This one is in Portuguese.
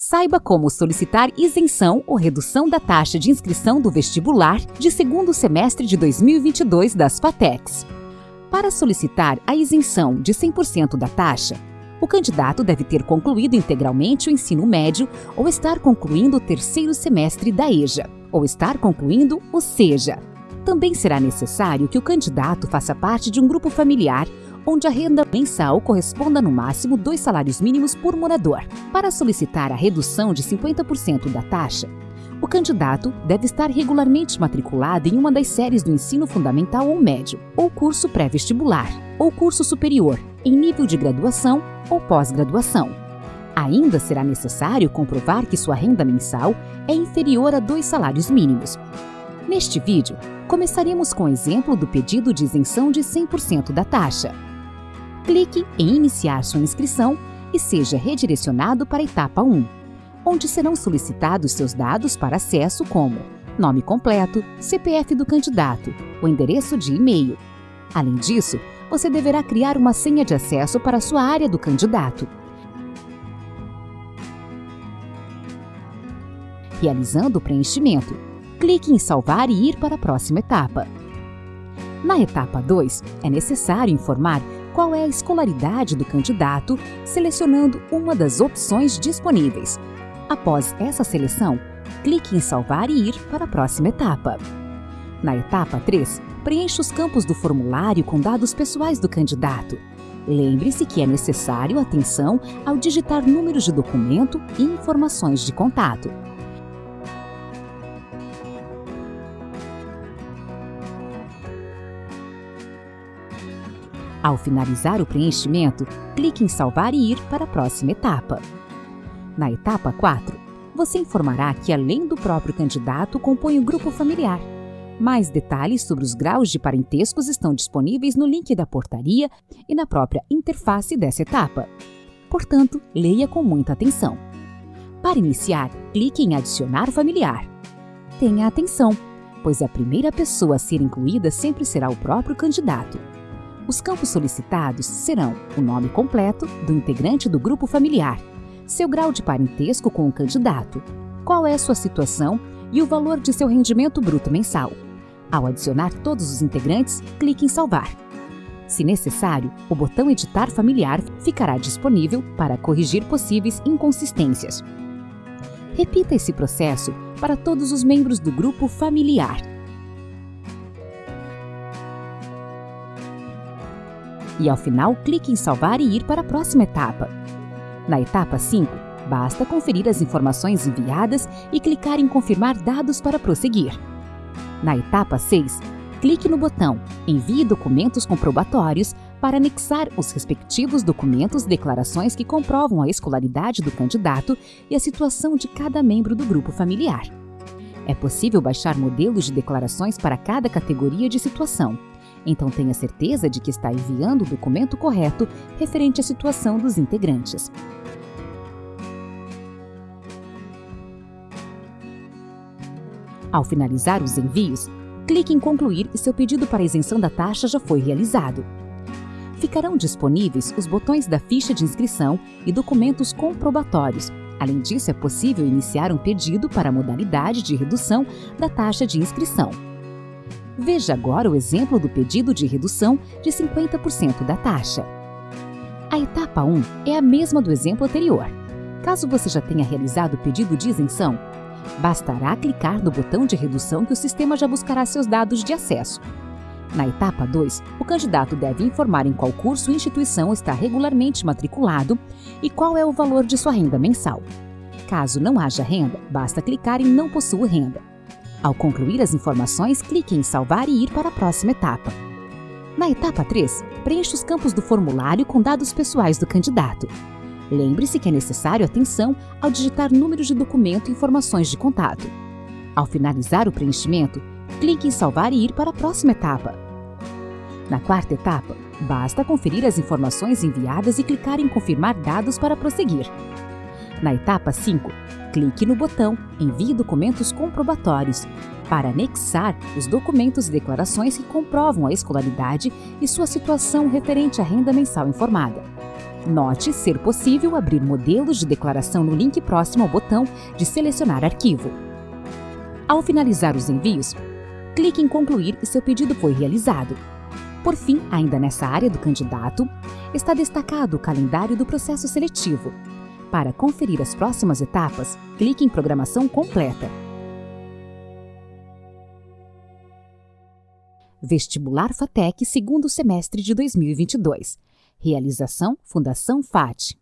Saiba como solicitar isenção ou redução da taxa de inscrição do vestibular de segundo semestre de 2022 das FATECs. Para solicitar a isenção de 100% da taxa, o candidato deve ter concluído integralmente o ensino médio ou estar concluindo o terceiro semestre da EJA, ou estar concluindo o SEJA. Também será necessário que o candidato faça parte de um grupo familiar onde a renda mensal corresponda no máximo dois salários mínimos por morador. Para solicitar a redução de 50% da taxa, o candidato deve estar regularmente matriculado em uma das séries do ensino fundamental ou médio, ou curso pré-vestibular, ou curso superior, em nível de graduação ou pós-graduação. Ainda será necessário comprovar que sua renda mensal é inferior a dois salários mínimos. Neste vídeo, começaremos com o exemplo do pedido de isenção de 100% da taxa clique em Iniciar sua inscrição e seja redirecionado para a etapa 1, onde serão solicitados seus dados para acesso como nome completo, CPF do candidato, o endereço de e-mail. Além disso, você deverá criar uma senha de acesso para a sua área do candidato. Realizando o preenchimento, clique em Salvar e ir para a próxima etapa. Na etapa 2, é necessário informar qual é a escolaridade do candidato, selecionando uma das opções disponíveis. Após essa seleção, clique em Salvar e ir para a próxima etapa. Na etapa 3, preencha os campos do formulário com dados pessoais do candidato. Lembre-se que é necessário atenção ao digitar números de documento e informações de contato. Ao finalizar o preenchimento, clique em Salvar e ir para a próxima etapa. Na etapa 4, você informará que, além do próprio candidato, compõe o grupo familiar. Mais detalhes sobre os graus de parentescos estão disponíveis no link da portaria e na própria interface dessa etapa. Portanto, leia com muita atenção. Para iniciar, clique em Adicionar familiar. Tenha atenção, pois a primeira pessoa a ser incluída sempre será o próprio candidato. Os campos solicitados serão o nome completo do integrante do grupo familiar, seu grau de parentesco com o candidato, qual é sua situação e o valor de seu rendimento bruto mensal. Ao adicionar todos os integrantes, clique em Salvar. Se necessário, o botão Editar Familiar ficará disponível para corrigir possíveis inconsistências. Repita esse processo para todos os membros do grupo familiar. E, ao final, clique em Salvar e ir para a próxima etapa. Na etapa 5, basta conferir as informações enviadas e clicar em Confirmar dados para prosseguir. Na etapa 6, clique no botão Envie documentos comprobatórios para anexar os respectivos documentos e declarações que comprovam a escolaridade do candidato e a situação de cada membro do grupo familiar. É possível baixar modelos de declarações para cada categoria de situação então tenha certeza de que está enviando o documento correto referente à situação dos integrantes. Ao finalizar os envios, clique em Concluir e seu pedido para isenção da taxa já foi realizado. Ficarão disponíveis os botões da ficha de inscrição e documentos comprobatórios. Além disso, é possível iniciar um pedido para a modalidade de redução da taxa de inscrição. Veja agora o exemplo do pedido de redução de 50% da taxa. A etapa 1 é a mesma do exemplo anterior. Caso você já tenha realizado o pedido de isenção, bastará clicar no botão de redução que o sistema já buscará seus dados de acesso. Na etapa 2, o candidato deve informar em qual curso ou instituição está regularmente matriculado e qual é o valor de sua renda mensal. Caso não haja renda, basta clicar em Não possuo renda. Ao concluir as informações, clique em Salvar e ir para a próxima etapa. Na etapa 3, preencha os campos do formulário com dados pessoais do candidato. Lembre-se que é necessário atenção ao digitar números de documento e informações de contato. Ao finalizar o preenchimento, clique em Salvar e ir para a próxima etapa. Na quarta etapa, basta conferir as informações enviadas e clicar em Confirmar dados para prosseguir. Na etapa 5, clique no botão Envie documentos comprobatórios para anexar os documentos e declarações que comprovam a escolaridade e sua situação referente à renda mensal informada. Note ser possível abrir modelos de declaração no link próximo ao botão de selecionar arquivo. Ao finalizar os envios, clique em concluir e seu pedido foi realizado. Por fim, ainda nessa área do candidato, está destacado o calendário do processo seletivo. Para conferir as próximas etapas, clique em Programação completa. Vestibular FATEC segundo semestre de 2022. Realização Fundação FAT.